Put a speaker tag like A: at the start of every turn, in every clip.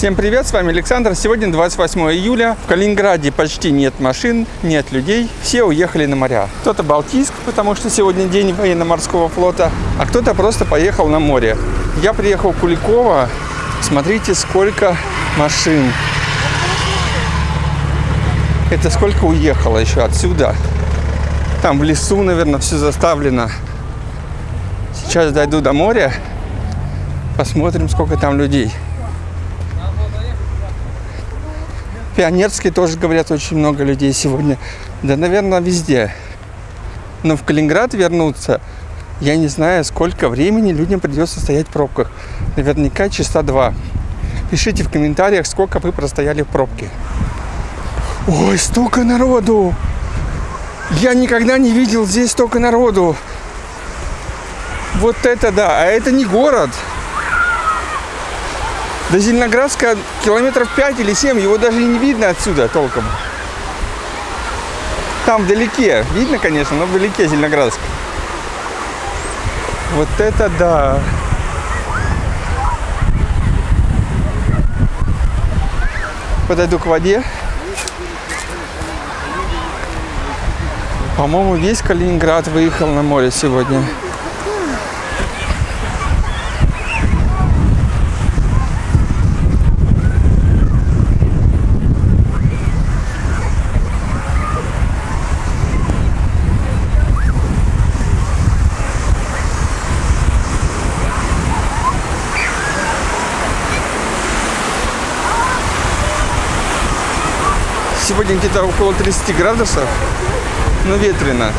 A: Всем привет, с вами Александр. Сегодня 28 июля. В Калининграде почти нет машин, нет людей. Все уехали на моря. Кто-то Балтийск, потому что сегодня день военно-морского флота, а кто-то просто поехал на море. Я приехал в Куликово. Смотрите, сколько машин. Это сколько уехало еще отсюда. Там в лесу, наверное, все заставлено. Сейчас дойду до моря. Посмотрим, сколько там людей. Пионерский тоже, говорят, очень много людей сегодня. Да, наверное, везде. Но в Калининград вернуться, я не знаю, сколько времени людям придется стоять в пробках. Наверняка часа два. Пишите в комментариях, сколько вы простояли в пробке. Ой, столько народу! Я никогда не видел здесь столько народу. Вот это да, а это не город. До Зеленоградска километров 5 или 7, его даже не видно отсюда толком. Там вдалеке, видно, конечно, но вдалеке Зеленоградск. Вот это да. Подойду к воде. По-моему, весь Калининград выехал на море сегодня. Сегодня где-то около 30 градусов, но ветрено.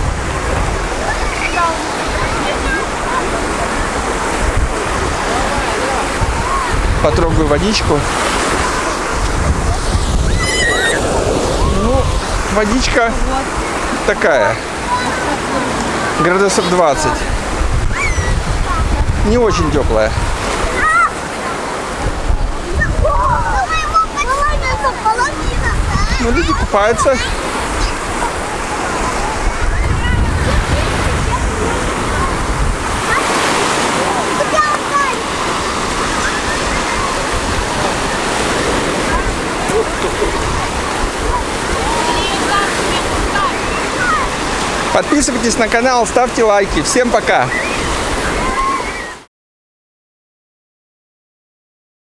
A: Потрогаю водичку. Ну, водичка такая, градусов 20. Не очень теплая. Ну, люди купаются. Подписывайтесь на канал, ставьте лайки. Всем пока!